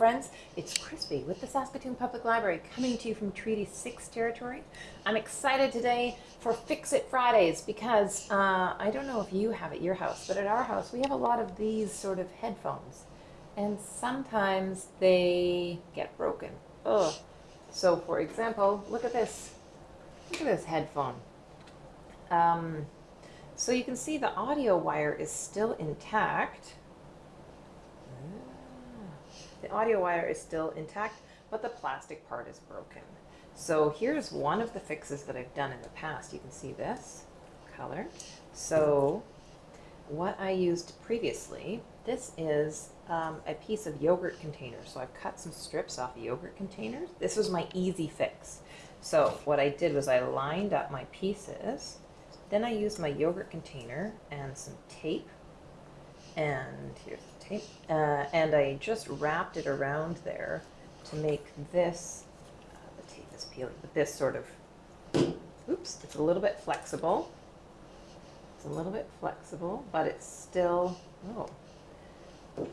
friends. It's Crispy with the Saskatoon Public Library coming to you from Treaty 6 territory. I'm excited today for Fix It Fridays because uh, I don't know if you have at your house, but at our house we have a lot of these sort of headphones. And sometimes they get broken. Ugh. So, for example, look at this. Look at this headphone. Um, so you can see the audio wire is still intact the audio wire is still intact, but the plastic part is broken. So here's one of the fixes that I've done in the past. You can see this color. So what I used previously, this is um, a piece of yogurt container. So I've cut some strips off of yogurt containers. This was my easy fix. So what I did was I lined up my pieces. Then I used my yogurt container and some tape. And here's Uh, and I just wrapped it around there to make this, uh, the tape is peeling, but this sort of, oops, it's a little bit flexible. It's a little bit flexible, but it's still, oh,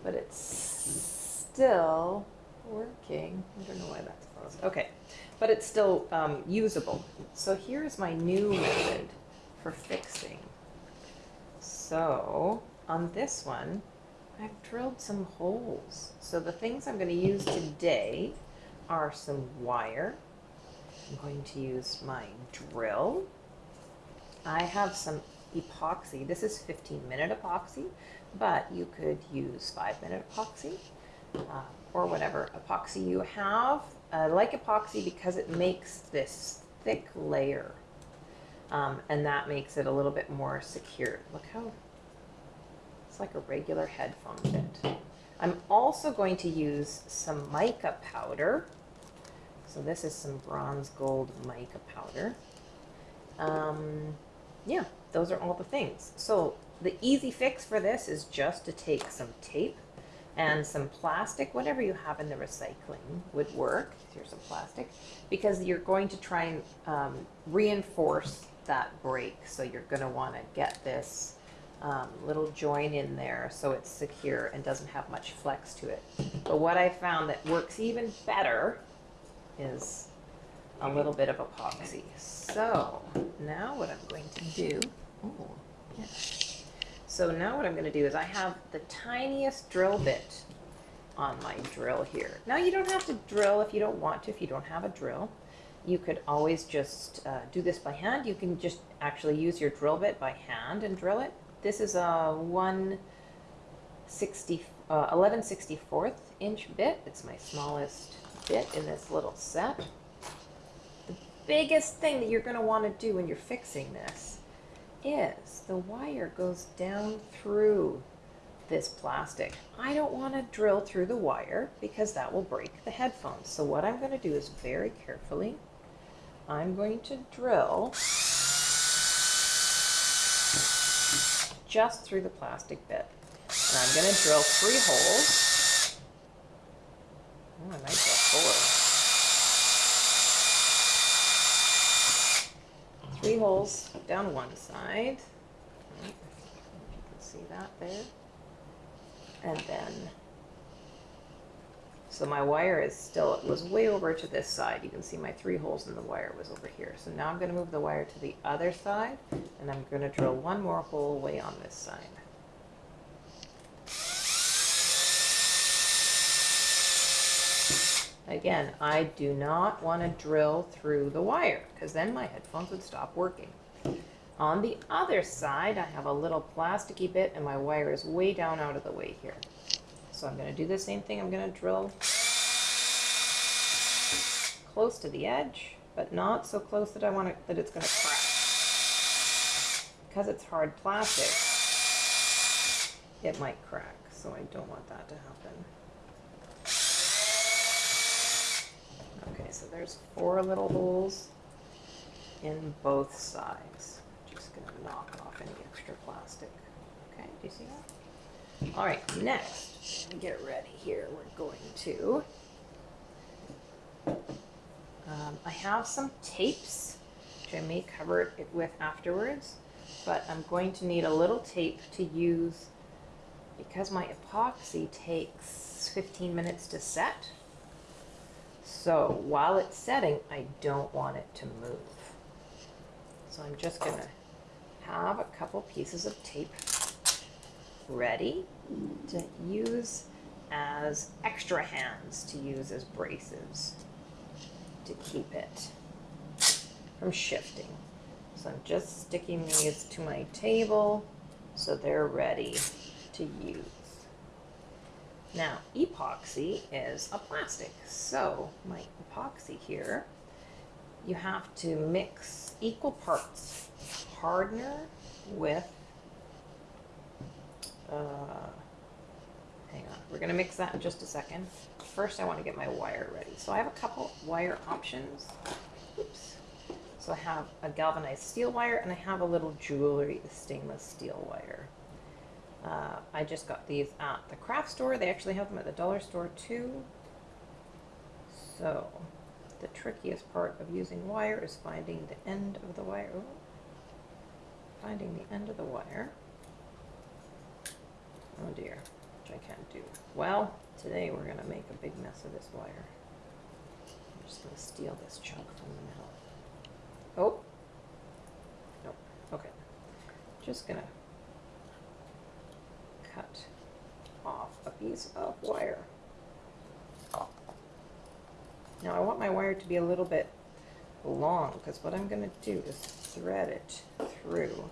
but it's still working. I don't know why that's frozen. Okay, but it's still um, usable. So here's my new method for fixing. So on this one, I've drilled some holes. So the things I'm going to use today are some wire. I'm going to use my drill. I have some epoxy. This is 15 minute epoxy, but you could use five minute epoxy uh, or whatever epoxy you have. I like epoxy because it makes this thick layer um, and that makes it a little bit more secure. Look how like a regular headphone bit. I'm also going to use some mica powder. So this is some bronze gold mica powder. Um, yeah, those are all the things. So the easy fix for this is just to take some tape and some plastic, whatever you have in the recycling would work. Here's some plastic because you're going to try and um, reinforce that break. So you're going to want to get this um, little join in there so it's secure and doesn't have much flex to it. But what I found that works even better is a little bit of epoxy. So now what I'm going to do, oh, yeah. So now what I'm going to do is I have the tiniest drill bit on my drill here. Now you don't have to drill if you don't want to, if you don't have a drill. You could always just uh, do this by hand. You can just actually use your drill bit by hand and drill it. This is a 160, uh, 1164th inch bit. It's my smallest bit in this little set. The biggest thing that you're going to want to do when you're fixing this is the wire goes down through this plastic. I don't want to drill through the wire because that will break the headphones. So what I'm going to do is very carefully, I'm going to drill just through the plastic bit. And I'm going to drill three holes. Oh, I might drill four. Three holes down one side. You can see that there. And then so my wire is still, it was way over to this side. You can see my three holes in the wire was over here. So now I'm going to move the wire to the other side and I'm going to drill one more hole way on this side. Again, I do not want to drill through the wire because then my headphones would stop working. On the other side, I have a little plasticky bit and my wire is way down out of the way here. So I'm going to do the same thing. I'm going to drill close to the edge, but not so close that I want it, that it's going to crack. Because it's hard plastic, it might crack, so I don't want that to happen. Okay, so there's four little holes in both sides. Just going to knock off any extra plastic. Okay, do you see that? All right, next, get ready here. We're going to, um, I have some tapes, which I may cover it with afterwards, but I'm going to need a little tape to use because my epoxy takes 15 minutes to set, so while it's setting, I don't want it to move. So I'm just gonna have a couple pieces of tape ready to use as extra hands to use as braces to keep it from shifting. So I'm just sticking these to my table so they're ready to use. Now, epoxy is a plastic. So my epoxy here, you have to mix equal parts hardener with, uh, hang on, we're gonna mix that in just a second. First, I wanna get my wire ready. So I have a couple wire options. Oops. So I have a galvanized steel wire and I have a little jewelry stainless steel wire. Uh, I just got these at the craft store. They actually have them at the dollar store too. So the trickiest part of using wire is finding the end of the wire. Ooh. Finding the end of the wire. Oh dear, which I can't do. Well, today we're going to make a big mess of this wire. I'm just going to steal this chunk from the middle. Oh. Nope. Okay. Just going to cut off a piece of wire. Now I want my wire to be a little bit long because what I'm going to do is thread it through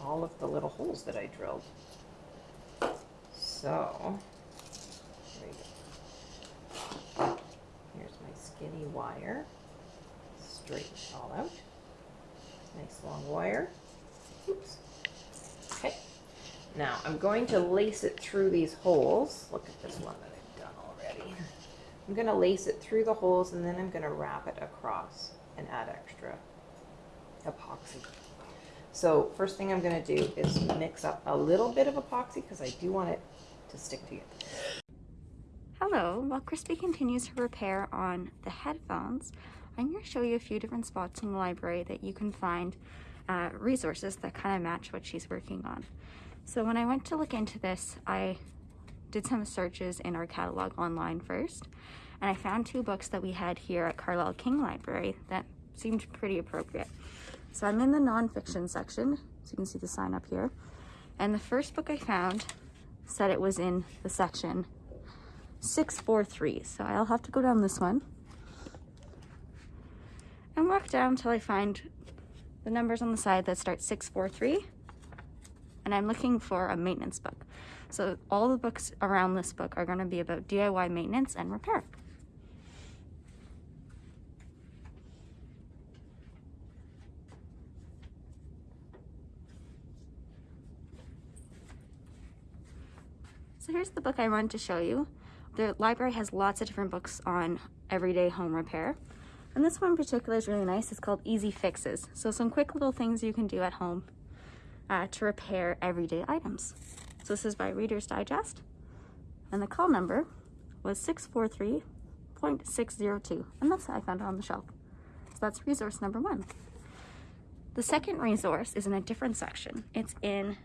all of the little holes that I drilled. So, here's my skinny wire. Straighten it all out. Nice long wire. Oops. Okay. Now I'm going to lace it through these holes. Look at this one that I've done already. I'm going to lace it through the holes and then I'm going to wrap it across and add extra epoxy. So first thing I'm going to do is mix up a little bit of epoxy because I do want it to stick together. Hello, while Crispy continues her repair on the headphones, I'm going to show you a few different spots in the library that you can find uh, resources that kind of match what she's working on. So when I went to look into this, I did some searches in our catalog online first, and I found two books that we had here at Carlyle King Library that seemed pretty appropriate. So I'm in the nonfiction section, so you can see the sign up here. And the first book I found said it was in the section 643. So I'll have to go down this one and walk down until I find the numbers on the side that start 643. And I'm looking for a maintenance book. So all the books around this book are going to be about DIY maintenance and repair. So here's the book I wanted to show you. The library has lots of different books on everyday home repair. And this one in particular is really nice. It's called Easy Fixes. So some quick little things you can do at home uh, to repair everyday items. So this is by Reader's Digest. And the call number was 643.602. And that's how I found it on the shelf. So that's resource number one. The second resource is in a different section. It's in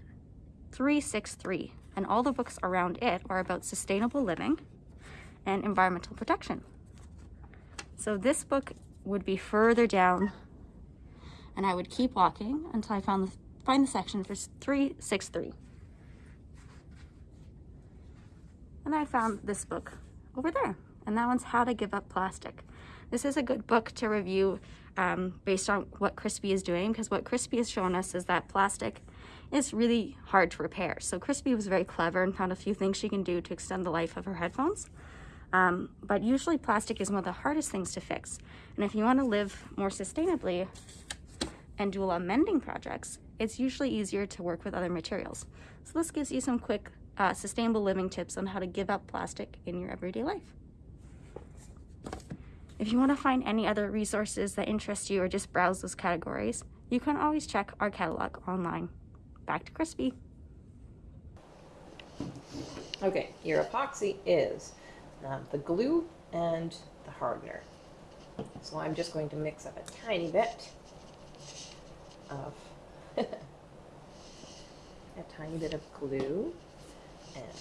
363 and all the books around it are about sustainable living and environmental protection. So this book would be further down and I would keep walking until I found the, find the section for 363. And I found this book over there and that one's How to Give Up Plastic. This is a good book to review um, based on what Crispy is doing because what Crispy has shown us is that plastic is really hard to repair. So Crispy was very clever and found a few things she can do to extend the life of her headphones. Um, but usually plastic is one of the hardest things to fix. And if you want to live more sustainably and do a lot of mending projects, it's usually easier to work with other materials. So this gives you some quick uh, sustainable living tips on how to give up plastic in your everyday life. If you want to find any other resources that interest you or just browse those categories, you can always check our catalog online back to Crispy. Okay, your epoxy is um, the glue and the hardener. So I'm just going to mix up a tiny bit of a tiny bit of glue,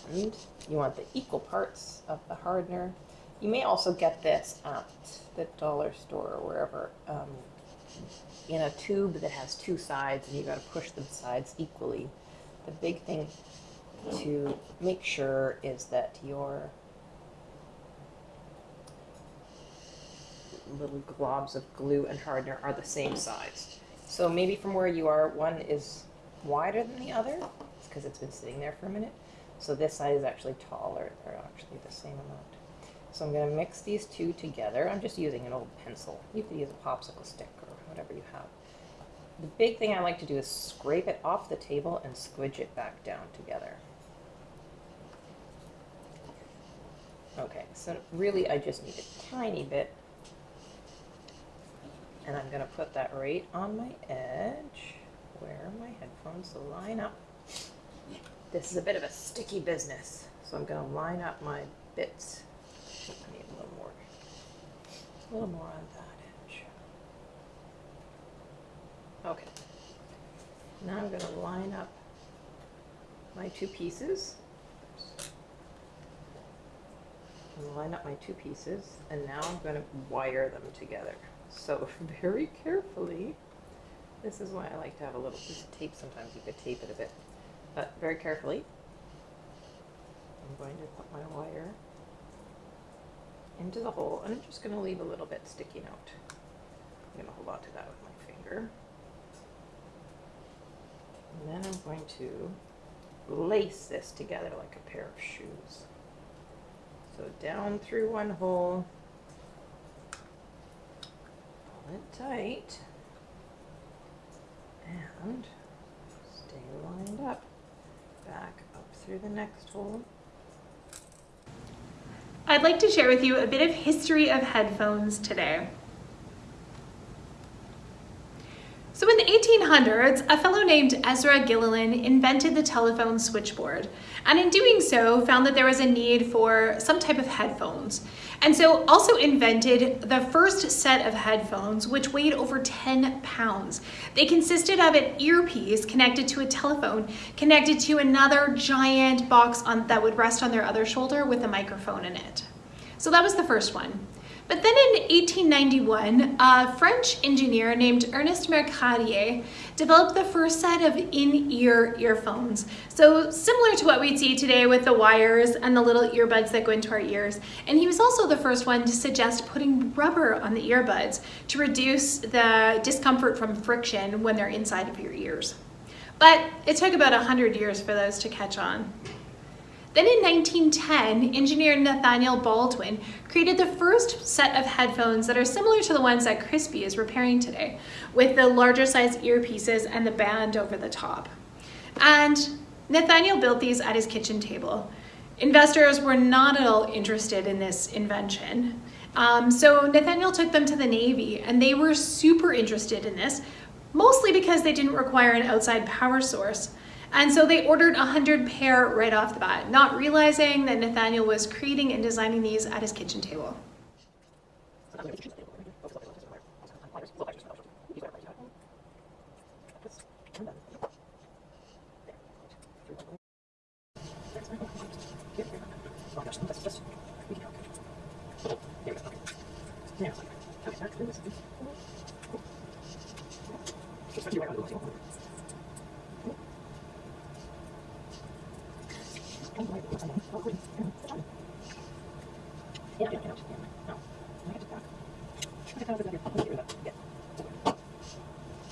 and you want the equal parts of the hardener. You may also get this at the dollar store or wherever um, in a tube that has two sides, and you've got to push the sides equally. The big thing to make sure is that your little globs of glue and hardener are the same size. So maybe from where you are, one is wider than the other. It's because it's been sitting there for a minute. So this side is actually taller. They're actually the same amount. So I'm going to mix these two together. I'm just using an old pencil. You could use a popsicle stick whatever you have. The big thing I like to do is scrape it off the table and squidge it back down together. Okay, so really I just need a tiny bit. And I'm gonna put that right on my edge where my headphones line up. This is a bit of a sticky business, so I'm gonna line up my bits. I need a little more, a little more on that edge. Okay. Now I'm gonna line up my two pieces. Line up my two pieces, and now I'm gonna wire them together. So very carefully, this is why I like to have a little piece of tape. Sometimes you could tape it a bit, but very carefully, I'm going to put my wire into the hole, and I'm just gonna leave a little bit sticking out. I'm gonna hold on to that with my finger. And then I'm going to lace this together like a pair of shoes. So down through one hole, pull it tight, and stay lined up. Back up through the next hole. I'd like to share with you a bit of history of headphones today. So in the 1800s, a fellow named Ezra Gilliland invented the telephone switchboard, and in doing so found that there was a need for some type of headphones. And so also invented the first set of headphones, which weighed over 10 pounds. They consisted of an earpiece connected to a telephone, connected to another giant box on, that would rest on their other shoulder with a microphone in it. So that was the first one. But then in 1891, a French engineer named Ernest Mercadier developed the first set of in-ear earphones. So similar to what we'd see today with the wires and the little earbuds that go into our ears. And he was also the first one to suggest putting rubber on the earbuds to reduce the discomfort from friction when they're inside of your ears. But it took about 100 years for those to catch on. Then in 1910, engineer Nathaniel Baldwin created the first set of headphones that are similar to the ones that Crispy is repairing today, with the larger size earpieces and the band over the top. And Nathaniel built these at his kitchen table. Investors were not at all interested in this invention. Um, so Nathaniel took them to the Navy and they were super interested in this, mostly because they didn't require an outside power source. And so they ordered 100 pair right off the bat, not realizing that Nathaniel was creating and designing these at his kitchen table.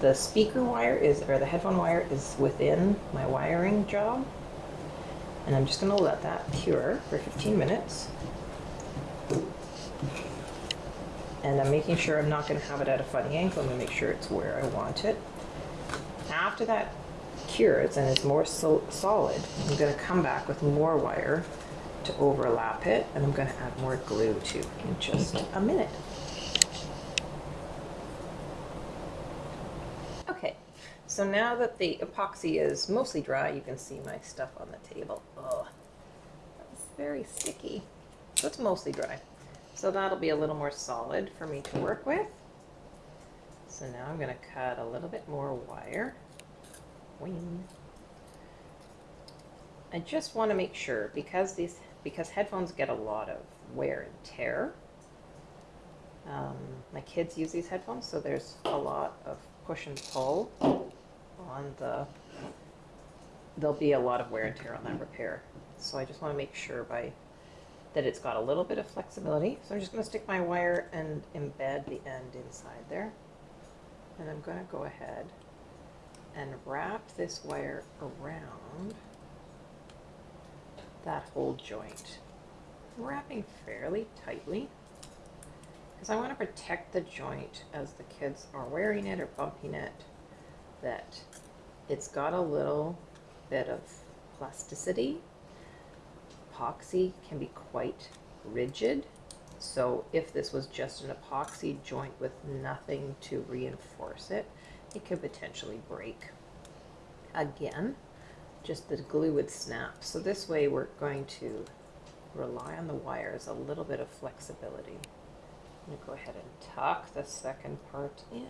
the speaker wire is, or the headphone wire is within my wiring job. And I'm just gonna let that cure for 15 minutes. And I'm making sure I'm not gonna have it at a funny angle. I'm gonna make sure it's where I want it. After that cures and is more so solid, I'm gonna come back with more wire to overlap it, and I'm gonna add more glue too in just a minute. Okay, so now that the epoxy is mostly dry, you can see my stuff on the table. Oh, that's very sticky. So it's mostly dry. So that'll be a little more solid for me to work with. So now I'm gonna cut a little bit more wire. Wing. I just want to make sure because these because headphones get a lot of wear and tear. Um, my kids use these headphones, so there's a lot of push and pull on the. There'll be a lot of wear and tear on that repair, so I just want to make sure by that it's got a little bit of flexibility. So I'm just going to stick my wire and embed the end inside there, and I'm going to go ahead and wrap this wire around that whole joint. I'm wrapping fairly tightly because I want to protect the joint as the kids are wearing it or bumping it that it's got a little bit of plasticity. Epoxy can be quite rigid. So if this was just an epoxy joint with nothing to reinforce it, it could potentially break. Again, just the glue would snap. So this way we're going to rely on the wires, a little bit of flexibility. I'm going to go ahead and tuck the second part in.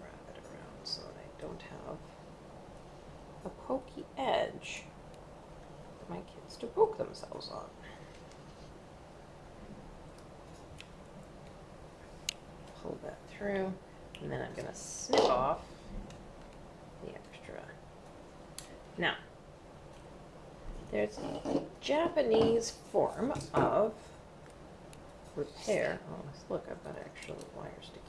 Wrap it around so that I don't have a pokey edge for my kids to poke themselves on. pull that through, and then I'm gonna snip off the extra. Now, there's a Japanese form of repair. Oh, look, I've got actual wire sticking.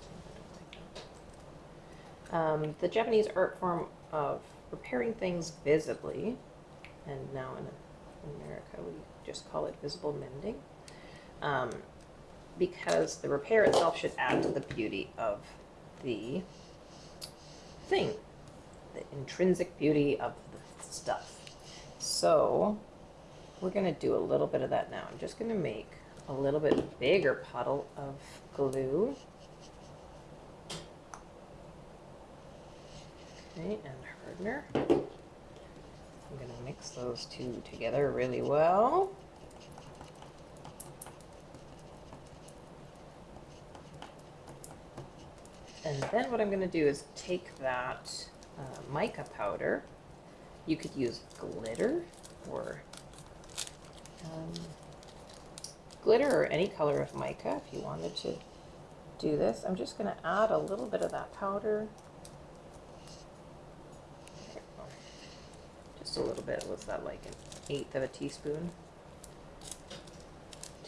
Um, the Japanese art form of repairing things visibly, and now in America we just call it visible mending. Um, because the repair itself should add to the beauty of the thing, the intrinsic beauty of the stuff. So we're going to do a little bit of that now. I'm just going to make a little bit bigger puddle of glue. Okay, and hardener. I'm going to mix those two together really well. And then what I'm going to do is take that uh, mica powder. You could use glitter or um, glitter or any color of mica if you wanted to do this. I'm just going to add a little bit of that powder. Just a little bit. Was that like an eighth of a teaspoon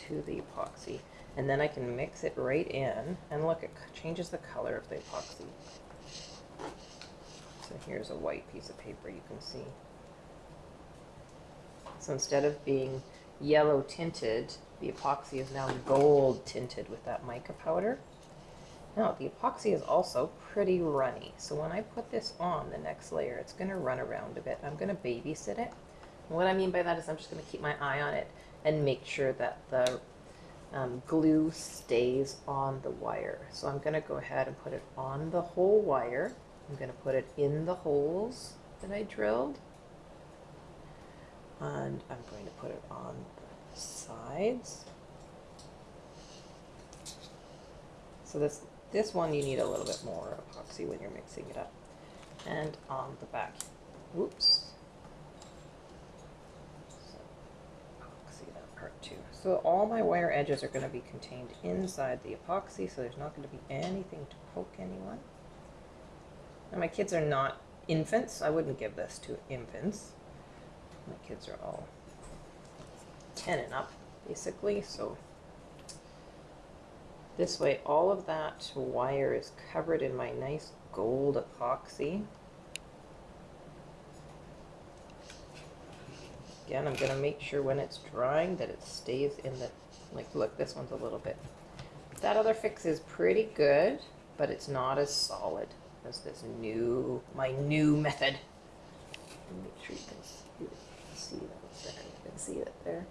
to the epoxy? And then I can mix it right in, and look, it changes the color of the epoxy. So here's a white piece of paper you can see. So instead of being yellow tinted, the epoxy is now gold tinted with that mica powder. Now, the epoxy is also pretty runny. So when I put this on the next layer, it's going to run around a bit. I'm going to babysit it. And what I mean by that is I'm just going to keep my eye on it and make sure that the um, glue stays on the wire. So I'm going to go ahead and put it on the whole wire. I'm going to put it in the holes that I drilled. And I'm going to put it on the sides. So this, this one you need a little bit more epoxy when you're mixing it up. And on the back. Oops. So epoxy that part too. So all my wire edges are going to be contained inside the epoxy, so there's not going to be anything to poke anyone. My kids are not infants. I wouldn't give this to infants. My kids are all 10 and up, basically, so this way all of that wire is covered in my nice gold epoxy. Again, I'm going to make sure when it's drying that it stays in the, like, look, this one's a little bit. That other fix is pretty good, but it's not as solid. as this new, my new method. And Make sure you can see that there. You can see it there.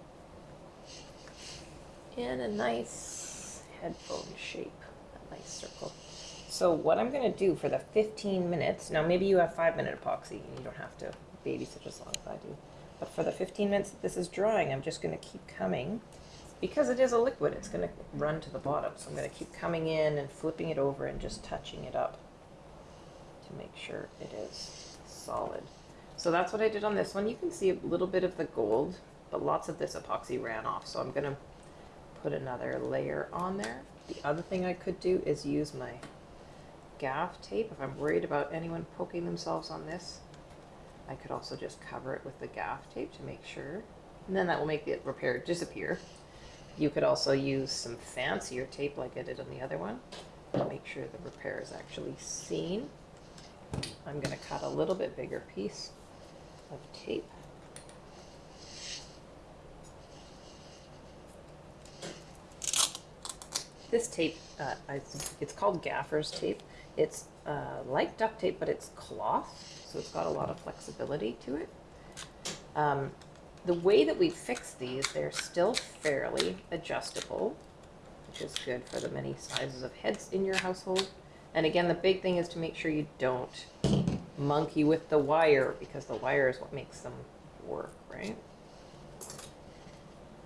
In a nice headphone shape, a nice circle. So what I'm gonna do for the 15 minutes, now maybe you have five minute epoxy and you don't have to babysit as long as I do. But for the 15 minutes that this is drying, I'm just gonna keep coming. Because it is a liquid, it's gonna run to the bottom. So I'm gonna keep coming in and flipping it over and just touching it up to make sure it is solid. So that's what I did on this one. You can see a little bit of the gold, but lots of this epoxy ran off. So I'm gonna put another layer on there. The other thing I could do is use my gaff tape. If I'm worried about anyone poking themselves on this, I could also just cover it with the gaff tape to make sure. And then that will make the repair disappear. You could also use some fancier tape like I did on the other one to make sure the repair is actually seen. I'm going to cut a little bit bigger piece of tape. This tape, uh, I, it's called gaffer's tape. It's uh, like duct tape, but it's cloth, so it's got a lot of flexibility to it. Um, the way that we fix these, they're still fairly adjustable, which is good for the many sizes of heads in your household. And again, the big thing is to make sure you don't monkey with the wire because the wire is what makes them work, right?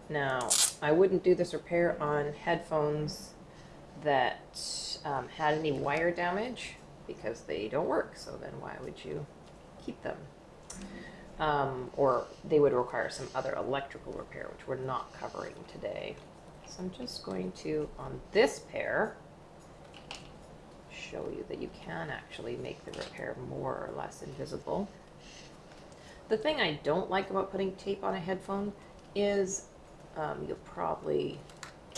Now, I wouldn't do this repair on headphones that um, had any wire damage because they don't work. So then why would you keep them? Um, or they would require some other electrical repair, which we're not covering today. So I'm just going to, on this pair, show you that you can actually make the repair more or less invisible. The thing I don't like about putting tape on a headphone is um, you'll probably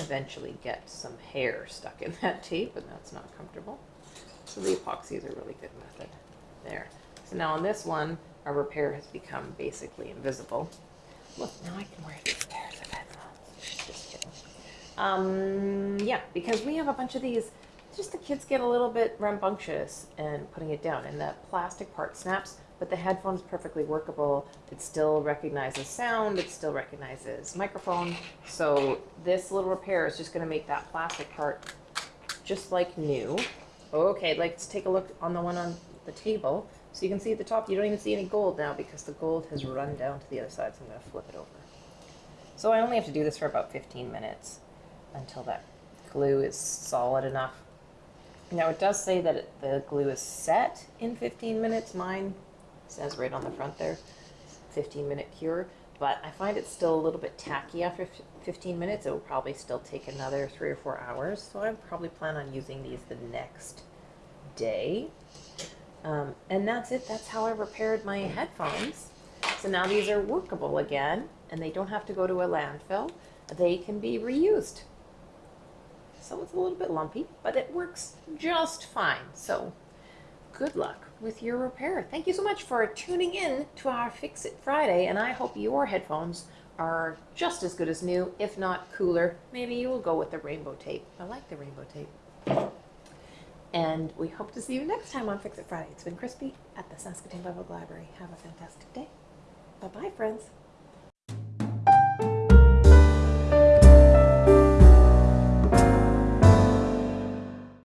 eventually get some hair stuck in that tape, and that's not comfortable. So the epoxy is a really good method there. So now on this one, our repair has become basically invisible. Look, now I can wear these pairs of headphones. Just kidding. Um, yeah, because we have a bunch of these, just the kids get a little bit rambunctious and putting it down, and that plastic part snaps, but the headphone's perfectly workable. It still recognizes sound, it still recognizes microphone. So this little repair is just gonna make that plastic part just like new. Okay, let's take a look on the one on the table. So you can see at the top, you don't even see any gold now because the gold has run down to the other side, so I'm gonna flip it over. So I only have to do this for about 15 minutes until that glue is solid enough. Now it does say that it, the glue is set in 15 minutes. Mine says right on the front there, 15 minute cure. But I find it's still a little bit tacky after 15 minutes. It will probably still take another three or four hours. So I probably plan on using these the next day. Um, and that's it. That's how I repaired my headphones. So now these are workable again, and they don't have to go to a landfill. They can be reused. So it's a little bit lumpy, but it works just fine. So good luck with your repair. Thank you so much for tuning in to our Fix It Friday, and I hope your headphones are just as good as new, if not cooler. Maybe you will go with the rainbow tape. I like the rainbow tape. And we hope to see you next time on Fix It Friday. It's been Crispy at the Saskatoon Public Library. Have a fantastic day. Bye bye, friends.